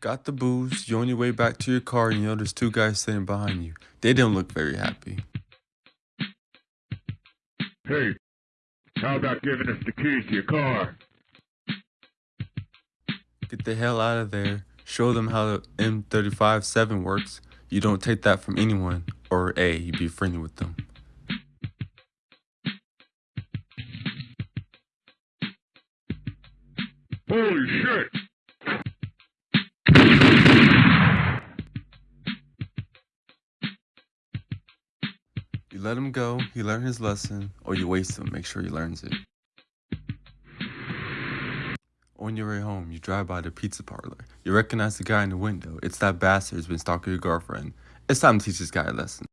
Got the booze, you're on your way back to your car and you know there's two guys sitting behind you. They didn't look very happy. Hey, how about giving us the keys to your car? Get the hell out of there. Show them how the M35-7 works. You don't take that from anyone, or A, you be friendly with them. Holy shit! You let him go, he learned his lesson, or you waste him, make sure he learns it. On your way home, you drive by the pizza parlor. You recognize the guy in the window. It's that bastard who's been stalking your girlfriend. It's time to teach this guy a lesson.